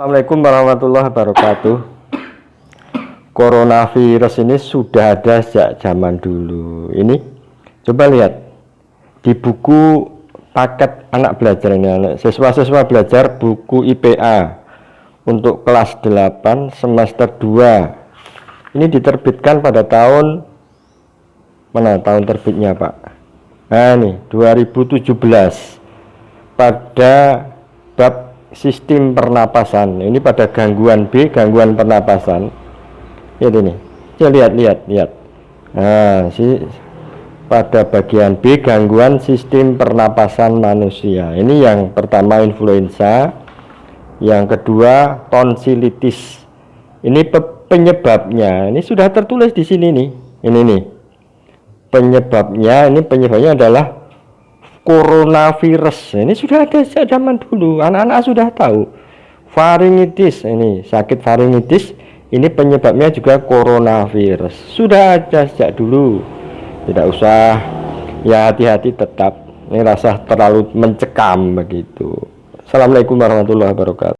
Assalamualaikum warahmatullahi wabarakatuh. Coronavirus ini sudah ada sejak zaman dulu. Ini coba lihat Di buku paket anak belajar ini Siswa-siswa belajar buku IPA Untuk kelas 8 semester 2 Ini diterbitkan pada tahun Mana tahun terbitnya Pak? Nah ini 2017 Pada bab sistem pernapasan. Ini pada gangguan B gangguan pernapasan. Lihat ini. Ya lihat lihat lihat. Nah si pada bagian B gangguan sistem pernapasan manusia. Ini yang pertama influenza. Yang kedua tonsilitis ini penyebabnya. Ini sudah tertulis di sini nih. Ini nih. Penyebabnya ini penyebabnya adalah coronavirus. Ini sudah ada sejak zaman dulu. Anak-anak sudah tahu. Faringitis ini sakit faringitis ini penyebabnya juga coronavirus. Sudah ada sejak dulu. Tidak usah ya hati-hati tetap. Ini rasa terlalu mencekam begitu. Assalamualaikum warahmatullahi wabarakatuh